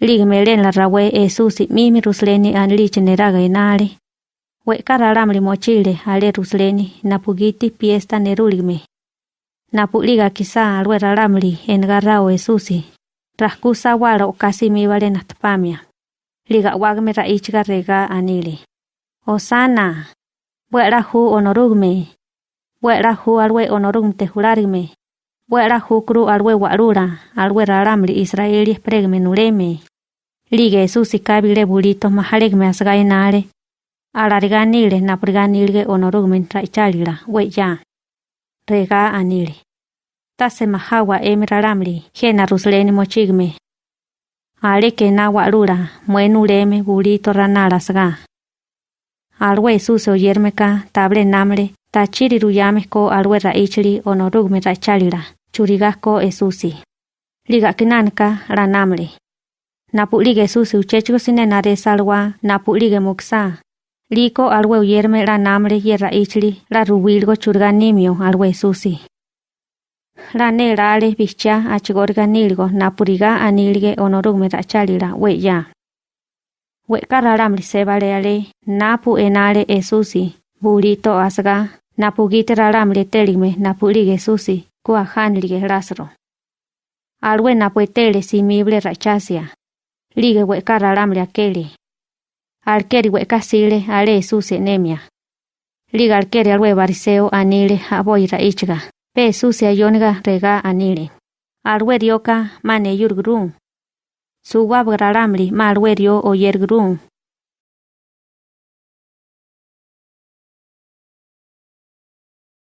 Liga melen la rawe Jesús mimi rusleni anliche neraga enale. We karalamli mochile ale rusleni napugiti piesta neruligme. Napuliga kisa alwe ralamli engarrao Jesús. Raskusa wala okasi mi vale natpamia. Liga wagme raichiga rega anile. Osana. Hu onorugme. Buera hu alwe onorugme te jurarigme. Buera hu kru alwe warura alwe ralamli Israeli pregme nureme. Lige Jesús kabile bulito mahalegme asgainare. Alariganile napriganilge onorugme traichalila weya. Rega anile. Tase mahawa emiraramli jena rusleni mochigme. Ale que na warura muenuleme bulito ranara sga. Alwe Jesús oyermeka table namle tachiri ruyame ko alwe raichili onorugme raichalila churigasko Jesusi. Liga kinanka ranamle. Napulige Jesús uchechigo sine nare salwa napulige muksa. Liko alwe uyerme la namre ye raichli la rubilgo churganimio alwe Jesusi. La nerale bicha achigorga nilgo napuriga anilge onorugme rachalila weya. We kararamli sebale ale napu enale Jesusi burito asga napugite raramli teligme napulige Jesusi kuajanlige Lázaro. Alwe napuetele simible rachasia. Lige we kararamli akele. Alkeri we kasile ale Jesús enemia. Liga alkeri alwe bariseo anile aboy raichga. Pe sucia yoniga rega anile. Alwe dioka mane yurgrum. Suwa braramli malwe dio o.